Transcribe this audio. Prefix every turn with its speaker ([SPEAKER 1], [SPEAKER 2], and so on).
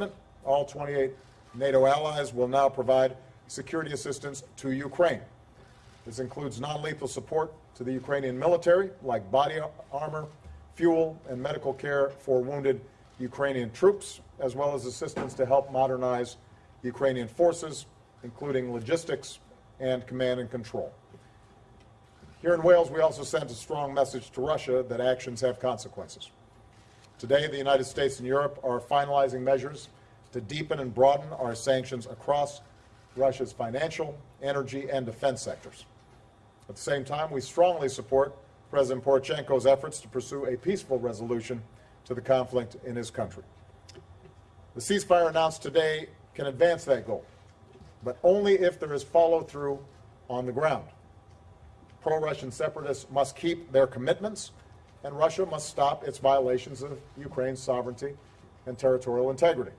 [SPEAKER 1] commitment, all 28 NATO allies will now provide security assistance to Ukraine. This includes non-lethal support to the Ukrainian military, like body armor, fuel, and medical care for wounded Ukrainian troops, as well as assistance to help modernize Ukrainian forces, including logistics and command and control. Here in Wales, we also sent a strong message to Russia that actions have consequences. Today, the United States and Europe are finalizing measures to deepen and broaden our sanctions across Russia's financial, energy, and defense sectors. At the same time, we strongly support President Poroshenko's efforts to pursue a peaceful resolution to the conflict in his country. The ceasefire announced today can advance that goal, but only if there is follow through on the ground. Pro Russian separatists must keep their commitments, and Russia must stop its violations of Ukraine's sovereignty and territorial integrity.